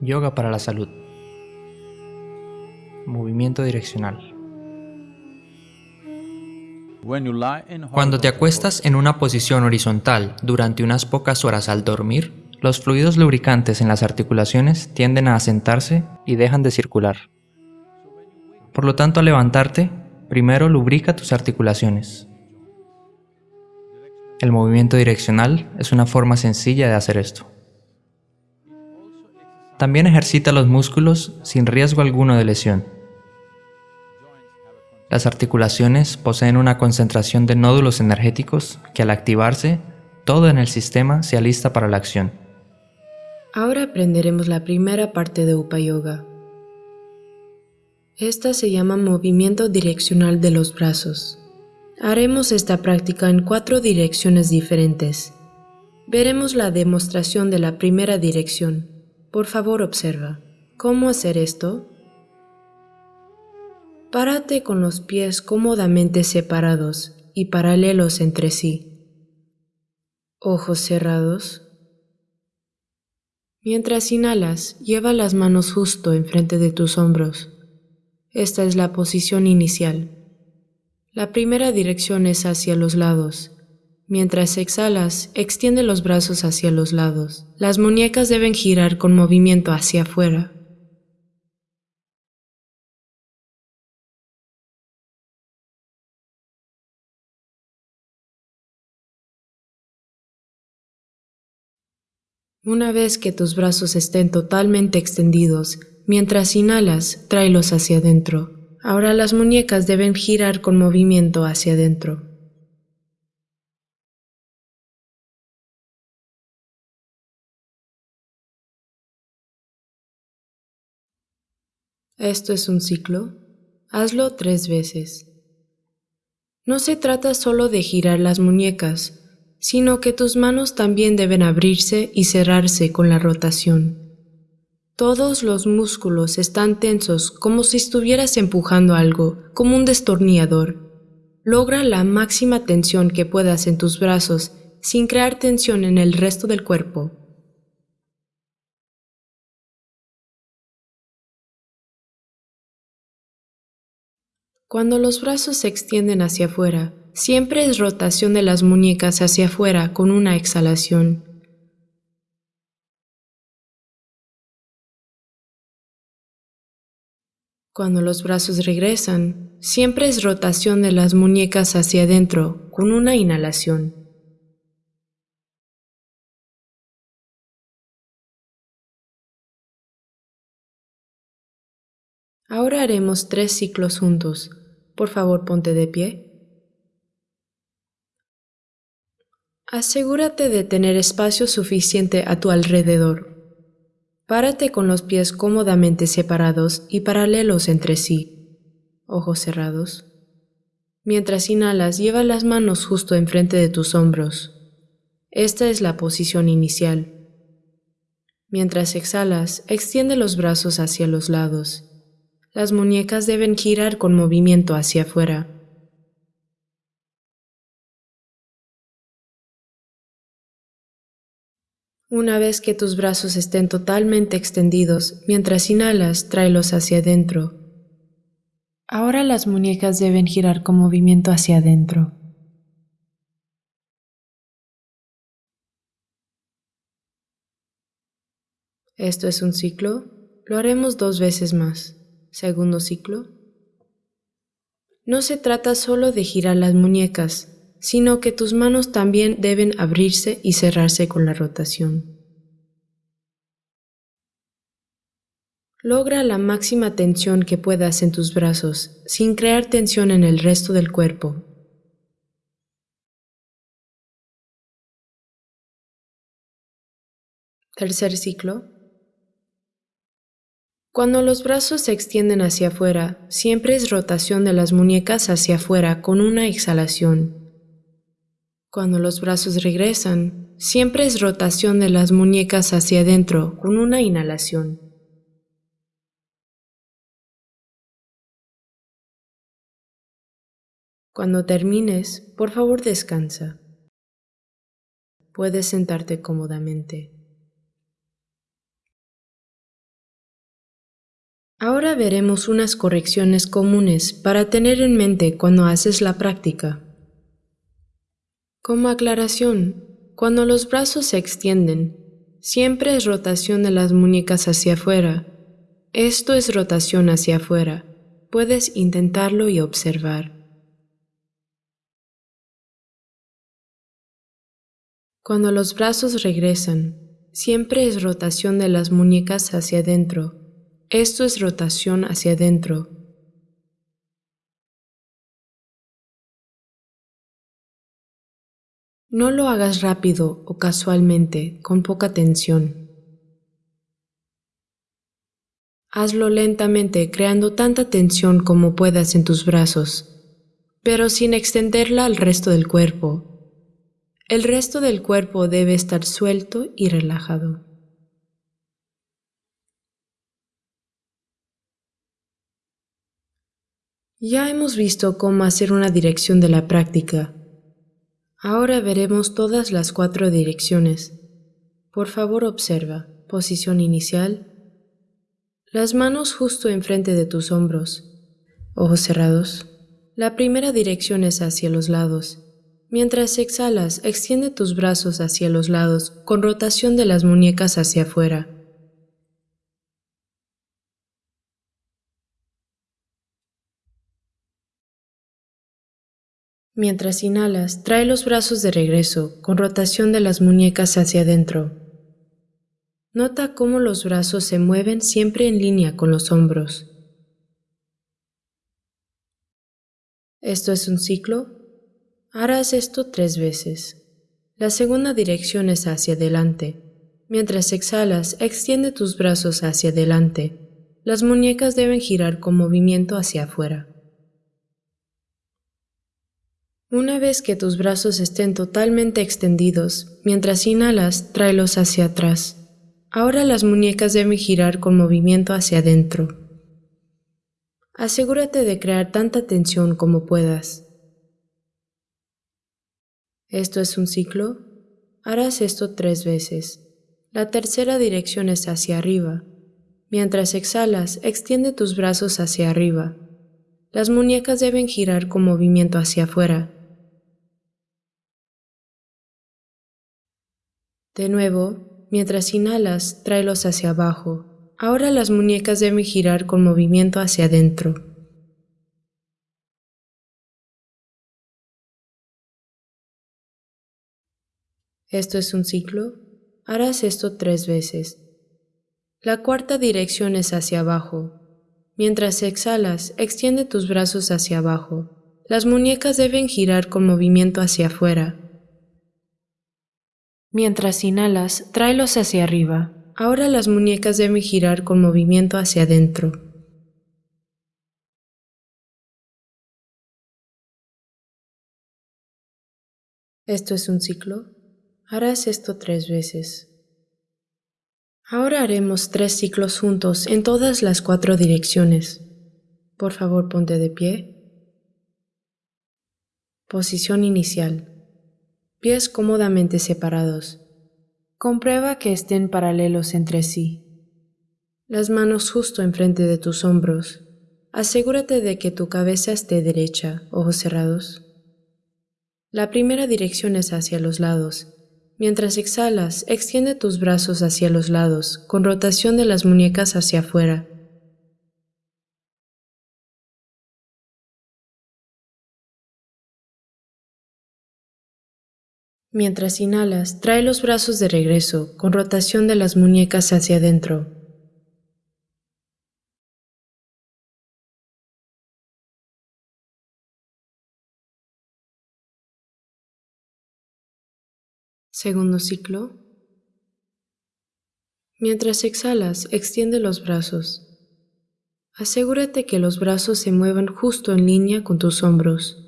Yoga para la salud. Movimiento direccional. Cuando te acuestas en una posición horizontal durante unas pocas horas al dormir, los fluidos lubricantes en las articulaciones tienden a asentarse y dejan de circular. Por lo tanto, al levantarte, primero lubrica tus articulaciones. El movimiento direccional es una forma sencilla de hacer esto. También ejercita los músculos sin riesgo alguno de lesión. Las articulaciones poseen una concentración de nódulos energéticos que al activarse, todo en el sistema se alista para la acción. Ahora aprenderemos la primera parte de Upa Yoga. Esta se llama movimiento direccional de los brazos. Haremos esta práctica en cuatro direcciones diferentes. Veremos la demostración de la primera dirección. Por favor observa. ¿Cómo hacer esto? Párate con los pies cómodamente separados y paralelos entre sí. Ojos cerrados. Mientras inhalas, lleva las manos justo enfrente de tus hombros. Esta es la posición inicial. La primera dirección es hacia los lados Mientras exhalas, extiende los brazos hacia los lados. Las muñecas deben girar con movimiento hacia afuera. Una vez que tus brazos estén totalmente extendidos, mientras inhalas, tráelos hacia adentro. Ahora las muñecas deben girar con movimiento hacia adentro. Esto es un ciclo. Hazlo tres veces. No se trata solo de girar las muñecas, sino que tus manos también deben abrirse y cerrarse con la rotación. Todos los músculos están tensos como si estuvieras empujando algo, como un destornillador. Logra la máxima tensión que puedas en tus brazos sin crear tensión en el resto del cuerpo. Cuando los brazos se extienden hacia afuera, siempre es rotación de las muñecas hacia afuera con una exhalación. Cuando los brazos regresan, siempre es rotación de las muñecas hacia adentro con una inhalación. Ahora haremos tres ciclos juntos. Por favor, ponte de pie. Asegúrate de tener espacio suficiente a tu alrededor. Párate con los pies cómodamente separados y paralelos entre sí. Ojos cerrados. Mientras inhalas, lleva las manos justo enfrente de tus hombros. Esta es la posición inicial. Mientras exhalas, extiende los brazos hacia los lados. Las muñecas deben girar con movimiento hacia afuera. Una vez que tus brazos estén totalmente extendidos, mientras inhalas, tráelos hacia adentro. Ahora las muñecas deben girar con movimiento hacia adentro. Esto es un ciclo. Lo haremos dos veces más. Segundo ciclo. No se trata solo de girar las muñecas, sino que tus manos también deben abrirse y cerrarse con la rotación. Logra la máxima tensión que puedas en tus brazos, sin crear tensión en el resto del cuerpo. Tercer ciclo. Cuando los brazos se extienden hacia afuera, siempre es rotación de las muñecas hacia afuera con una exhalación. Cuando los brazos regresan, siempre es rotación de las muñecas hacia adentro con una inhalación. Cuando termines, por favor descansa. Puedes sentarte cómodamente. Ahora veremos unas correcciones comunes para tener en mente cuando haces la práctica. Como aclaración, cuando los brazos se extienden, siempre es rotación de las muñecas hacia afuera. Esto es rotación hacia afuera. Puedes intentarlo y observar. Cuando los brazos regresan, siempre es rotación de las muñecas hacia adentro. Esto es rotación hacia adentro. No lo hagas rápido o casualmente, con poca tensión. Hazlo lentamente, creando tanta tensión como puedas en tus brazos, pero sin extenderla al resto del cuerpo. El resto del cuerpo debe estar suelto y relajado. Ya hemos visto cómo hacer una dirección de la práctica. Ahora veremos todas las cuatro direcciones. Por favor observa. Posición inicial. Las manos justo enfrente de tus hombros. Ojos cerrados. La primera dirección es hacia los lados. Mientras exhalas, extiende tus brazos hacia los lados con rotación de las muñecas hacia afuera. Mientras inhalas, trae los brazos de regreso, con rotación de las muñecas hacia adentro. Nota cómo los brazos se mueven siempre en línea con los hombros. ¿Esto es un ciclo? Harás esto tres veces. La segunda dirección es hacia adelante. Mientras exhalas, extiende tus brazos hacia adelante. Las muñecas deben girar con movimiento hacia afuera. Una vez que tus brazos estén totalmente extendidos, mientras inhalas, tráelos hacia atrás. Ahora las muñecas deben girar con movimiento hacia adentro. Asegúrate de crear tanta tensión como puedas. ¿Esto es un ciclo? Harás esto tres veces. La tercera dirección es hacia arriba. Mientras exhalas, extiende tus brazos hacia arriba. Las muñecas deben girar con movimiento hacia afuera. De nuevo, mientras inhalas, tráelos hacia abajo. Ahora las muñecas deben girar con movimiento hacia adentro. ¿Esto es un ciclo? Harás esto tres veces. La cuarta dirección es hacia abajo. Mientras exhalas, extiende tus brazos hacia abajo. Las muñecas deben girar con movimiento hacia afuera. Mientras inhalas, tráelos hacia arriba. Ahora las muñecas deben girar con movimiento hacia adentro. ¿Esto es un ciclo? Harás esto tres veces. Ahora haremos tres ciclos juntos en todas las cuatro direcciones. Por favor, ponte de pie. Posición inicial pies cómodamente separados. Comprueba que estén paralelos entre sí. Las manos justo enfrente de tus hombros. Asegúrate de que tu cabeza esté derecha, ojos cerrados. La primera dirección es hacia los lados. Mientras exhalas, extiende tus brazos hacia los lados, con rotación de las muñecas hacia afuera. Mientras inhalas, trae los brazos de regreso, con rotación de las muñecas hacia adentro. Segundo ciclo. Mientras exhalas, extiende los brazos. Asegúrate que los brazos se muevan justo en línea con tus hombros.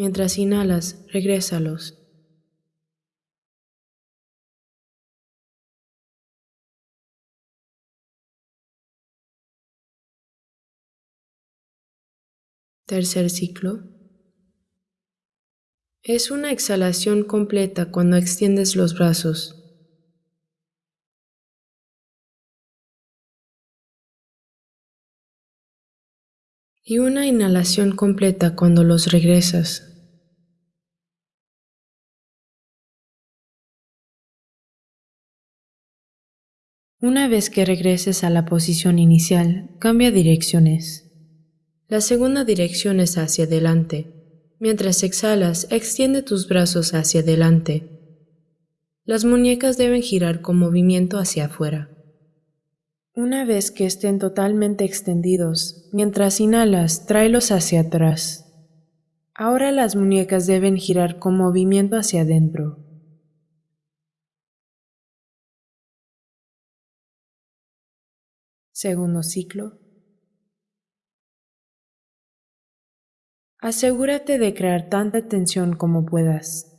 Mientras inhalas, regrésalos. Tercer ciclo. Es una exhalación completa cuando extiendes los brazos. Y una inhalación completa cuando los regresas. Una vez que regreses a la posición inicial, cambia direcciones. La segunda dirección es hacia adelante. Mientras exhalas, extiende tus brazos hacia adelante. Las muñecas deben girar con movimiento hacia afuera. Una vez que estén totalmente extendidos, mientras inhalas, tráelos hacia atrás. Ahora las muñecas deben girar con movimiento hacia adentro. Segundo ciclo. Asegúrate de crear tanta tensión como puedas.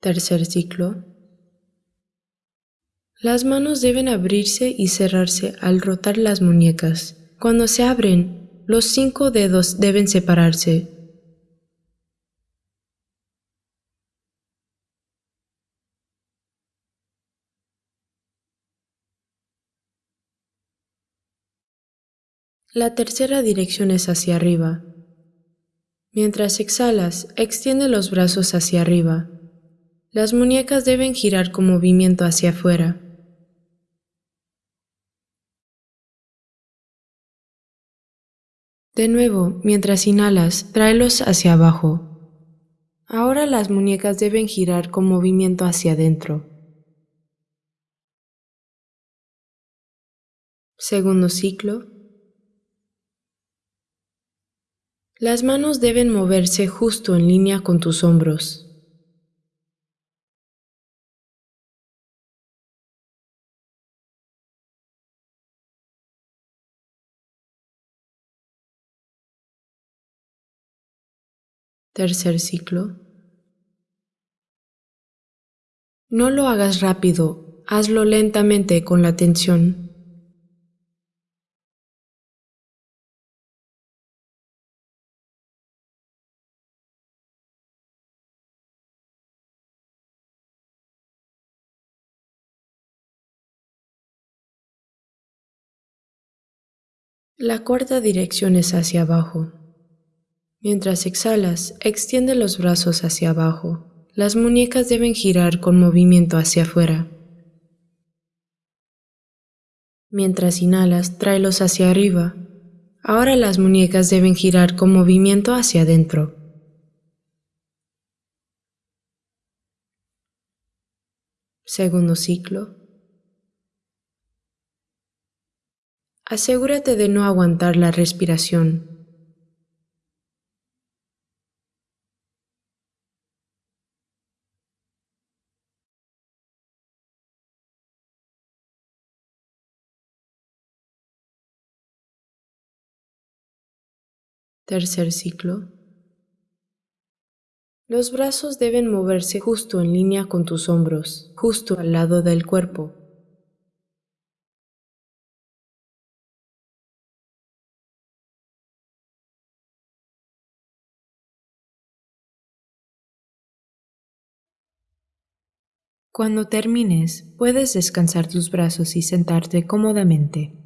Tercer ciclo. Las manos deben abrirse y cerrarse al rotar las muñecas. Cuando se abren, los cinco dedos deben separarse. La tercera dirección es hacia arriba. Mientras exhalas, extiende los brazos hacia arriba. Las muñecas deben girar con movimiento hacia afuera. De nuevo, mientras inhalas, tráelos hacia abajo. Ahora las muñecas deben girar con movimiento hacia adentro. Segundo ciclo. Las manos deben moverse justo en línea con tus hombros. Tercer ciclo. No lo hagas rápido, hazlo lentamente con la tensión. La cuarta dirección es hacia abajo. Mientras exhalas, extiende los brazos hacia abajo. Las muñecas deben girar con movimiento hacia afuera. Mientras inhalas, tráelos hacia arriba. Ahora las muñecas deben girar con movimiento hacia adentro. Segundo ciclo. Asegúrate de no aguantar la respiración. Tercer ciclo. Los brazos deben moverse justo en línea con tus hombros, justo al lado del cuerpo. Cuando termines, puedes descansar tus brazos y sentarte cómodamente.